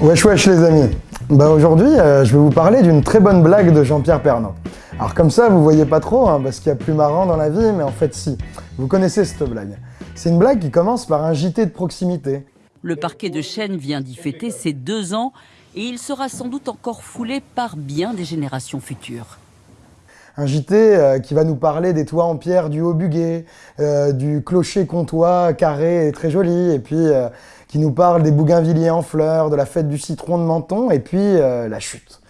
Wesh wesh les amis Bah aujourd'hui euh, je vais vous parler d'une très bonne blague de Jean-Pierre Pernaut. Alors comme ça vous voyez pas trop hein, parce qu'il y a plus marrant dans la vie mais en fait si. Vous connaissez cette blague. C'est une blague qui commence par un JT de proximité. Le parquet de Chêne vient d'y fêter ses deux ans et il sera sans doute encore foulé par bien des générations futures un JT euh, qui va nous parler des toits en pierre du Haut-Buguet, euh, du clocher comtois carré et très joli, et puis euh, qui nous parle des bougainvilliers en fleurs, de la fête du citron de Menton, et puis la chute.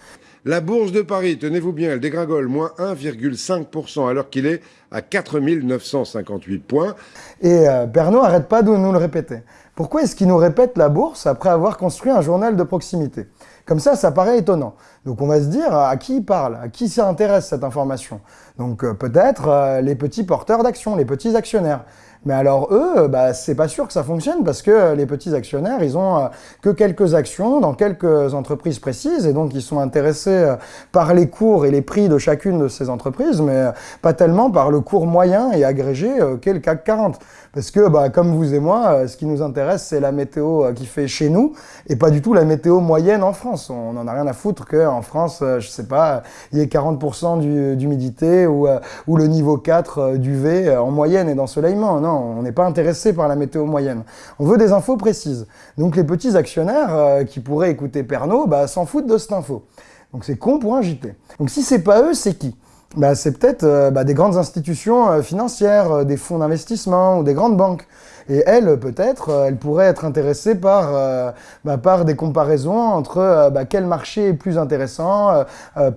La bourse de Paris, tenez-vous bien, elle dégringole moins 1,5% alors qu'il est à 4 958 points. Et Pernod arrête pas de nous le répéter. Pourquoi est-ce qu'il nous répète la bourse après avoir construit un journal de proximité? Comme ça, ça paraît étonnant. Donc on va se dire à qui il parle, à qui s'intéresse cette information? Donc euh, peut-être euh, les petits porteurs d'actions, les petits actionnaires. Mais alors eux, bah, c'est pas sûr que ça fonctionne parce que les petits actionnaires, ils ont euh, que quelques actions dans quelques entreprises précises et donc ils sont intéressés euh, par les cours et les prix de chacune de ces entreprises, mais euh, pas tellement par le cours moyen et agrégé qu'est le CAC 40. Parce que, bah, comme vous et moi, ce qui nous intéresse, c'est la météo qui fait chez nous et pas du tout la météo moyenne en France. On n'en a rien à foutre qu'en France, je sais pas, il y ait 40% d'humidité ou, ou le niveau 4 d'UV en moyenne et d'ensoleillement. Non, on n'est pas intéressé par la météo moyenne. On veut des infos précises. Donc les petits actionnaires euh, qui pourraient écouter Pernod bah, s'en foutent de cette info. Donc c'est con pour un JT. Donc si c'est pas eux, c'est qui? Bah, C'est peut-être euh, bah, des grandes institutions euh, financières, des fonds d'investissement ou des grandes banques. Et elles, peut-être, elles pourraient être intéressées par, par des comparaisons entre quel marché est plus intéressant,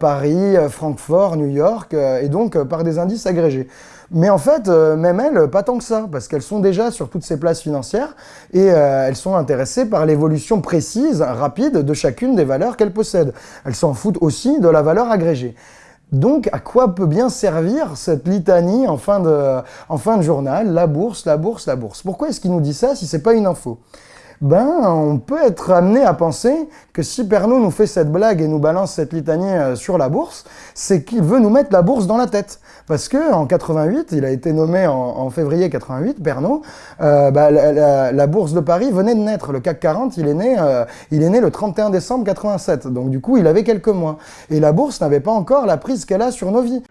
Paris, Francfort, New York, et donc par des indices agrégés. Mais en fait, euh, même elles, pas tant que ça, parce qu'elles sont déjà sur toutes ces places financières et euh, elles sont intéressées par l'évolution précise, rapide de chacune des valeurs qu'elles possèdent. Elles s'en foutent aussi de la valeur agrégée. Donc, à quoi peut bien servir cette litanie en fin de, journal? La bourse, la bourse, la bourse. Pourquoi est-ce qu'il nous dit ça si c'est pas une info? Ben, on peut être amené à penser que si Pernod nous fait cette blague et nous balance cette litanie euh, sur la bourse, c'est qu'il veut nous mettre la bourse dans la tête. Parce que en 88, il a été nommé en, février 88, Pernod, euh, bah, la, bourse de Paris venait de naître. Le CAC 40, il est né, euh, il est né le 31 décembre 87. Donc du coup, il avait quelques mois. Et la bourse n'avait pas encore la prise qu'elle a sur nos vies.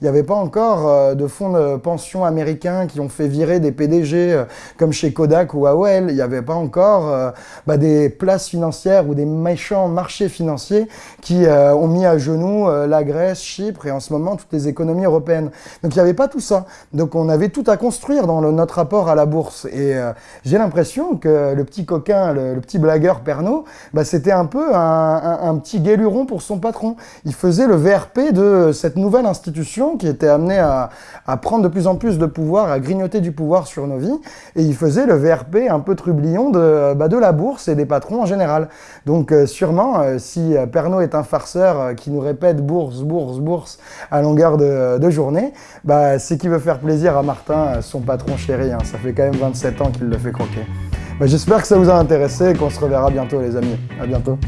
Il n'y avait pas encore euh, de fonds de pension américains qui ont fait virer des PDG euh, comme chez Kodak ou AOL. Il n'y avait pas encore euh, bah, des places financières ou des méchants marchés financiers qui ont mis à genoux la Grèce, Chypre et en ce moment toutes les économies européennes. Donc il n'y avait pas tout ça. Donc on avait tout à construire dans notre rapport à la bourse. Et j'ai l'impression que le petit coquin, le, petit blagueur Pernod, bah, c'était un peu un, un petit guéluron pour son patron. Il faisait le VRP de cette nouvelle institution qui était amené à, prendre de plus en plus de pouvoir, à grignoter du pouvoir sur nos vies, et il faisait le VRP un peu trublion de, bah, de la bourse et des patrons en général. Donc euh, sûrement, euh, si euh, Pernod est un farceur qui nous répète bourse, bourse, bourse à longueur de, journée, bah, c'est qu'il veut faire plaisir à Martin, son patron chéri. Hein. Ça fait quand même 27 ans qu'il le fait croquer. Bah, j'espère que ça vous a intéressé et qu'on se reverra bientôt les amis. À bientôt.